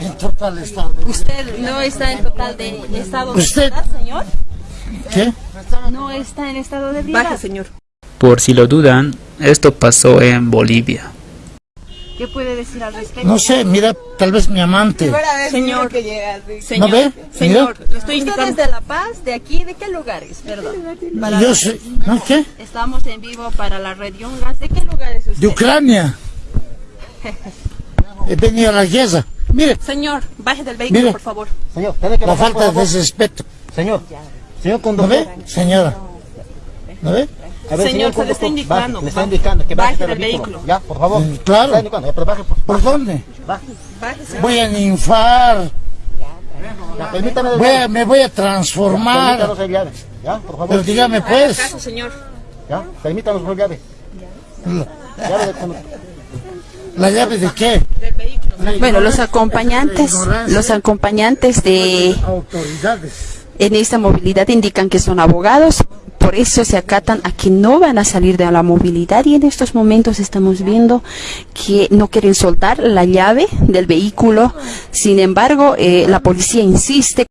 En total estado. ¿Usted no está en total de estado de ¿Usted? ebriedad, señor? ¿Qué? No está en estado de ebriedad. Baje, señor. Por si lo dudan, esto pasó en Bolivia. ¿Qué puede decir al respecto? No sé, mira, tal vez mi amante. Señor, ¿No señor, ve? señor, estoy ¿Usted es indicando. de La Paz? ¿De aquí? ¿De qué lugares? Perdón. Para- Yo soy, ¿no qué? Estamos en vivo para la red Yungas. ¿De qué lugar es usted? De Ucrania. He venido a la guerra. Mire, Señor, baje del vehículo, Mire. por favor. Señor, tiene que la bajar, falta por de respeto. Señor, señor ¿No conductor. ve, señora? ¿No ve? A ver, Señor, se le está indicando. baje, le está indicando que baje, Baje del vehículo. vehículo. Ya, por favor. Mm, claro. Ya, pero baje, por ¿Por dónde? baje. Baje, señor. Voy a ninfar. Ya, permítame. Voy a, ya, me voy a transformar. Permítanos el llave. Ya, por favor. Pero dígame pues. caso, señor. Ya, permítanos el llave. Llave de. ¿La llave de qué? Del vehículo. Bueno, los acompañantes, los acompañantes de en esta movilidad indican que son abogados, por eso se acatan a que no van a salir de la movilidad y en estos momentos estamos viendo que no quieren soltar la llave del vehículo. Sin embargo, eh, la policía insiste